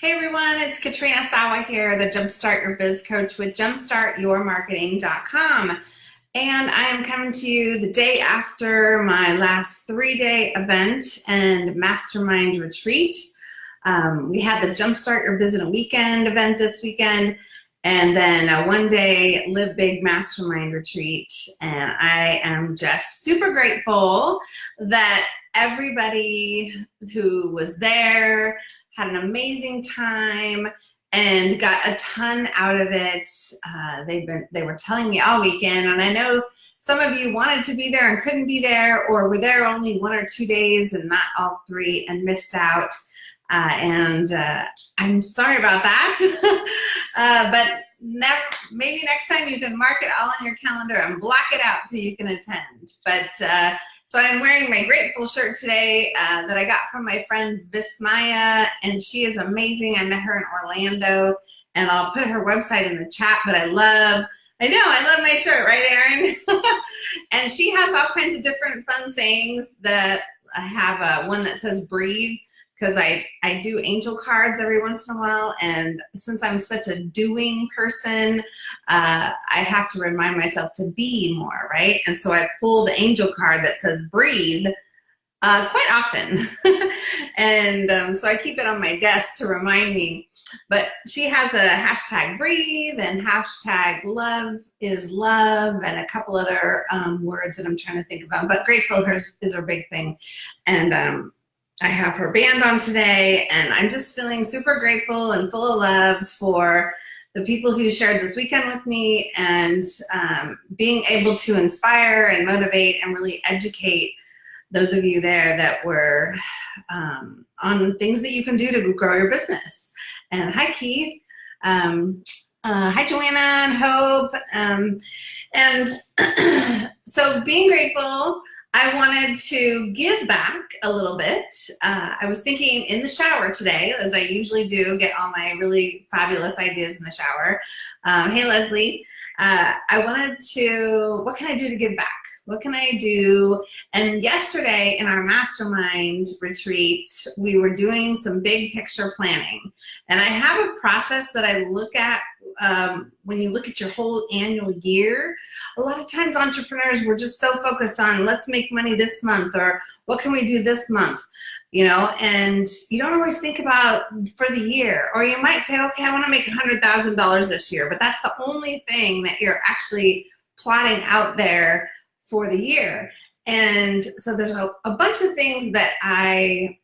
Hey everyone, it's Katrina Sawa here, the Jumpstart Your Biz Coach with jumpstartyourmarketing.com. And I am coming to you the day after my last three-day event and mastermind retreat. Um, we had the Jumpstart Your Biz in a Weekend event this weekend, and then a one-day Live Big Mastermind retreat. And I am just super grateful that everybody who was there, had an amazing time and got a ton out of it. Uh, they've been, they were telling me all weekend, and I know some of you wanted to be there and couldn't be there, or were there only one or two days and not all three and missed out. Uh, and uh, I'm sorry about that, uh, but maybe next time you can mark it all on your calendar and block it out so you can attend. But uh, so I'm wearing my Grateful shirt today uh, that I got from my friend Vismaya, and she is amazing. I met her in Orlando, and I'll put her website in the chat, but I love, I know, I love my shirt, right, Erin? and she has all kinds of different fun sayings that I have uh, one that says breathe, because I, I do angel cards every once in a while. And since I'm such a doing person, uh, I have to remind myself to be more, right? And so I pull the angel card that says breathe uh, quite often. and um, so I keep it on my desk to remind me. But she has a hashtag breathe and hashtag love is love and a couple other um, words that I'm trying to think about. But grateful is her big thing. And um, I have her band on today, and I'm just feeling super grateful and full of love for the people who shared this weekend with me and um, being able to inspire and motivate and really educate those of you there that were um, on things that you can do to grow your business. And hi, Keith. Um, uh, hi, Joanna and Hope. Um, and so being grateful I wanted to give back a little bit. Uh, I was thinking in the shower today, as I usually do, get all my really fabulous ideas in the shower. Um, hey, Leslie. Uh, I wanted to, what can I do to give back? What can I do? And yesterday in our mastermind retreat, we were doing some big picture planning. And I have a process that I look at um, when you look at your whole annual year, a lot of times entrepreneurs, we're just so focused on let's make money this month or what can we do this month, you know, and you don't always think about for the year. Or you might say, okay, I want to make $100,000 this year, but that's the only thing that you're actually plotting out there for the year. And so there's a, a bunch of things that I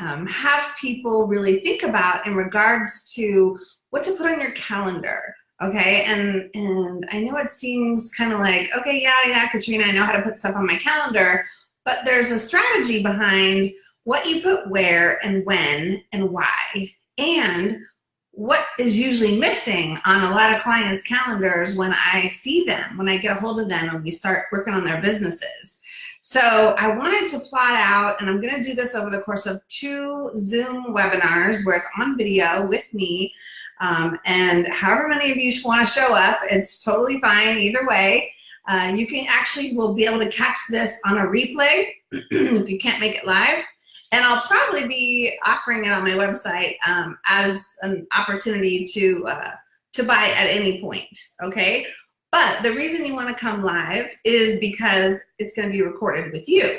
um, have people really think about in regards to what to put on your calendar. Okay, and and I know it seems kind of like, okay, yeah, yeah, Katrina, I know how to put stuff on my calendar, but there's a strategy behind what you put where and when and why, and what is usually missing on a lot of clients' calendars when I see them, when I get a hold of them and we start working on their businesses. So I wanted to plot out, and I'm gonna do this over the course of two Zoom webinars where it's on video with me, um, and however many of you want to show up, it's totally fine either way. Uh, you can actually will be able to catch this on a replay if you can't make it live. And I'll probably be offering it on my website um, as an opportunity to, uh, to buy at any point, okay? But the reason you wanna come live is because it's gonna be recorded with you.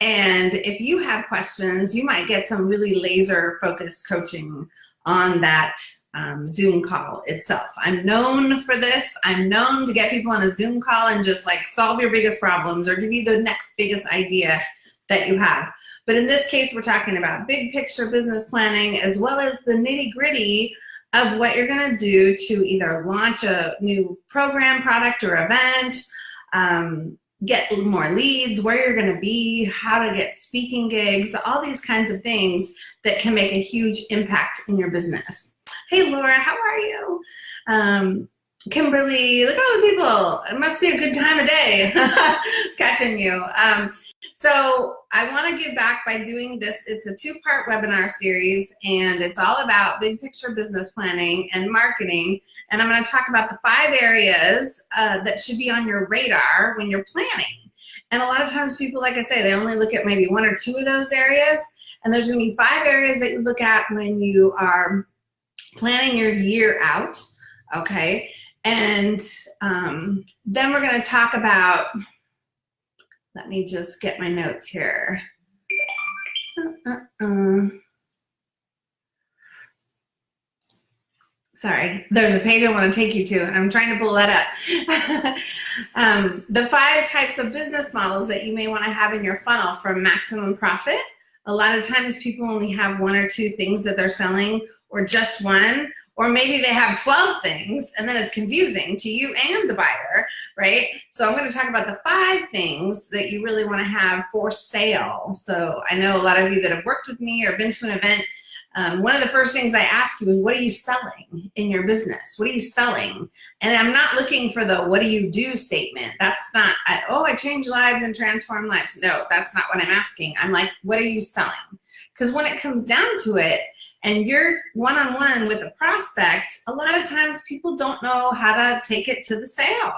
And if you have questions, you might get some really laser focused coaching on that um, Zoom call itself. I'm known for this. I'm known to get people on a Zoom call and just like solve your biggest problems or give you the next biggest idea that you have. But in this case, we're talking about big picture business planning as well as the nitty gritty of what you're gonna do to either launch a new program, product, or event, um, get more leads, where you're gonna be, how to get speaking gigs, all these kinds of things that can make a huge impact in your business. Hey, Laura, how are you? Um, Kimberly, look at all the people. It must be a good time of day catching you. Um, so I want to give back by doing this. It's a two-part webinar series, and it's all about big picture business planning and marketing. And I'm going to talk about the five areas uh, that should be on your radar when you're planning. And a lot of times people, like I say, they only look at maybe one or two of those areas. And there's going to be five areas that you look at when you are planning your year out, okay? And um, then we're gonna talk about, let me just get my notes here. Uh, uh, uh. Sorry, there's a page I want to take you to, and I'm trying to pull that up. um, the five types of business models that you may want to have in your funnel for maximum profit. A lot of times people only have one or two things that they're selling, or just one, or maybe they have 12 things, and then it's confusing to you and the buyer, right? So I'm going to talk about the five things that you really want to have for sale. So I know a lot of you that have worked with me or been to an event um, one of the first things I ask you is, what are you selling in your business? What are you selling? And I'm not looking for the what do you do statement. That's not, I, oh, I change lives and transform lives. No, that's not what I'm asking. I'm like, what are you selling? Because when it comes down to it, and you're one-on-one -on -one with a prospect, a lot of times people don't know how to take it to the sale.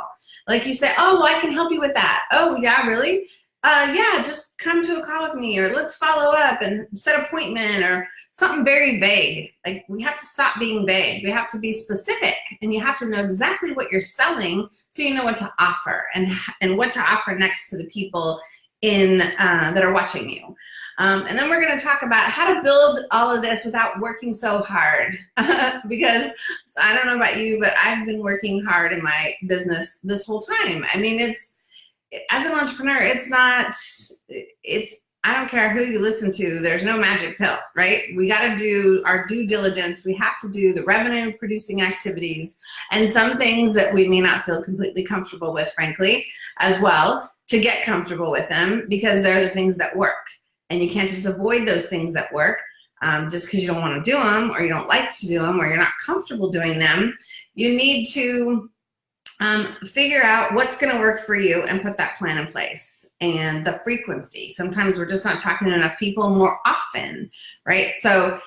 Like you say, oh, well, I can help you with that. Oh, yeah, really? uh, yeah, just come to a call with me or let's follow up and set appointment or something very vague. Like we have to stop being vague. We have to be specific and you have to know exactly what you're selling so you know what to offer and, and what to offer next to the people in uh, that are watching you. Um, and then we're going to talk about how to build all of this without working so hard. because I don't know about you, but I've been working hard in my business this whole time. I mean, it's as an entrepreneur, it's not, it's, I don't care who you listen to, there's no magic pill, right? We got to do our due diligence. We have to do the revenue producing activities and some things that we may not feel completely comfortable with, frankly, as well, to get comfortable with them because they're the things that work. And you can't just avoid those things that work um, just because you don't want to do them or you don't like to do them or you're not comfortable doing them. You need to um, figure out what's going to work for you and put that plan in place and the frequency. Sometimes we're just not talking to enough people more often, right? So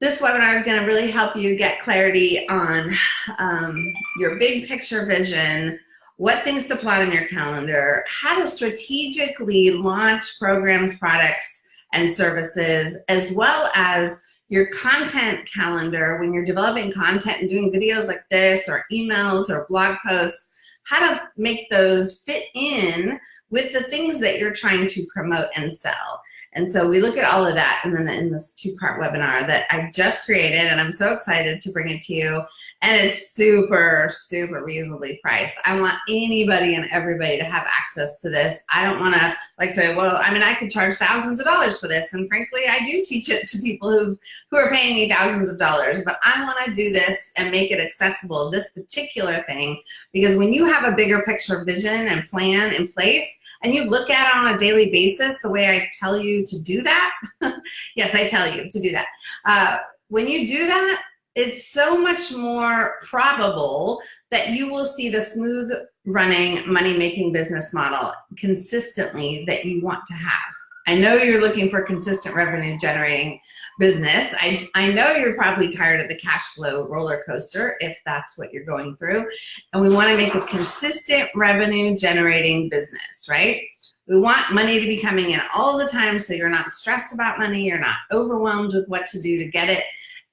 this webinar is going to really help you get clarity on um, your big picture vision, what things to plot in your calendar, how to strategically launch programs, products, and services, as well as your content calendar when you're developing content and doing videos like this or emails or blog posts, how to make those fit in with the things that you're trying to promote and sell. And so we look at all of that and then in this two-part webinar that I just created and I'm so excited to bring it to you and it's super, super reasonably priced. I want anybody and everybody to have access to this. I don't want to like say, well, I mean, I could charge thousands of dollars for this. And frankly, I do teach it to people who, who are paying me thousands of dollars, but I want to do this and make it accessible, this particular thing, because when you have a bigger picture vision and plan in place, and you look at it on a daily basis the way I tell you to do that, yes, I tell you to do that. Uh, when you do that, it's so much more probable that you will see the smooth running money-making business model consistently that you want to have. I know you're looking for consistent revenue generating business. I, I know you're probably tired of the cash flow roller coaster if that's what you're going through. And we wanna make a consistent revenue generating business, right? We want money to be coming in all the time so you're not stressed about money, you're not overwhelmed with what to do to get it,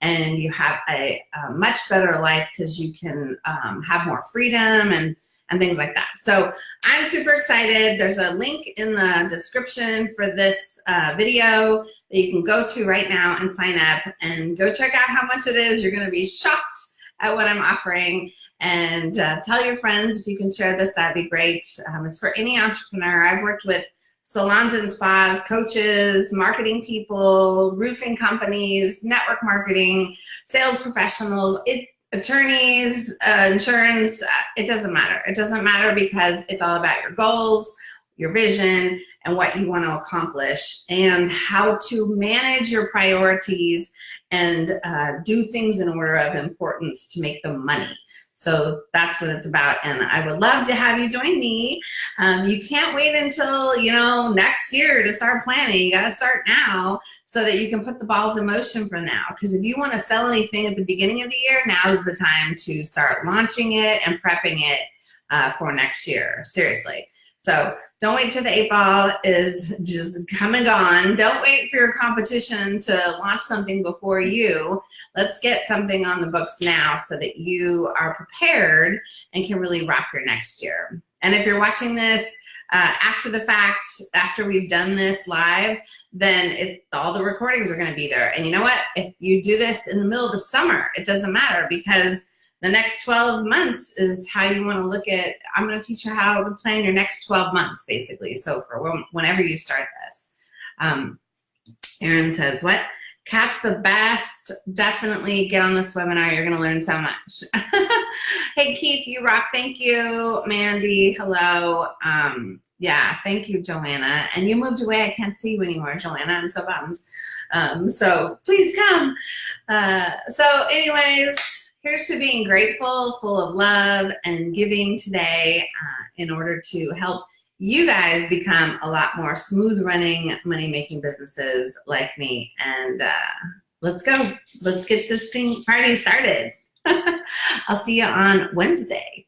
and you have a, a much better life because you can um, have more freedom and, and things like that. So I'm super excited. There's a link in the description for this uh, video that you can go to right now and sign up and go check out how much it is. You're gonna be shocked at what I'm offering and uh, tell your friends if you can share this, that'd be great. Um, it's for any entrepreneur. I've worked with salons and spas, coaches, marketing people, roofing companies, network marketing, sales professionals, it, attorneys, uh, insurance, uh, it doesn't matter. It doesn't matter because it's all about your goals, your vision, and what you want to accomplish, and how to manage your priorities and uh, do things in order of importance to make the money. So that's what it's about. And I would love to have you join me. Um, you can't wait until, you know, next year to start planning. You got to start now so that you can put the balls in motion for now. Because if you want to sell anything at the beginning of the year, now is the time to start launching it and prepping it uh, for next year. Seriously. So don't wait till the eight ball is just come and gone. Don't wait for your competition to launch something before you. Let's get something on the books now so that you are prepared and can really rock your next year. And if you're watching this uh, after the fact, after we've done this live, then it, all the recordings are gonna be there. And you know what? If you do this in the middle of the summer, it doesn't matter because the next 12 months is how you want to look at, I'm going to teach you how to plan your next 12 months, basically. So for whenever you start this. Um, Aaron says, what? Cat's the best. Definitely get on this webinar. You're going to learn so much. hey, Keith, you rock. Thank you. Mandy, hello. Um, yeah, thank you, Joanna. And you moved away. I can't see you anymore, Joanna. I'm so bummed. Um, so please come. Uh, so anyways, here's to being grateful, full of love, and giving today uh, in order to help you guys become a lot more smooth running, money making businesses like me. And uh, let's go. Let's get this thing party started. I'll see you on Wednesday.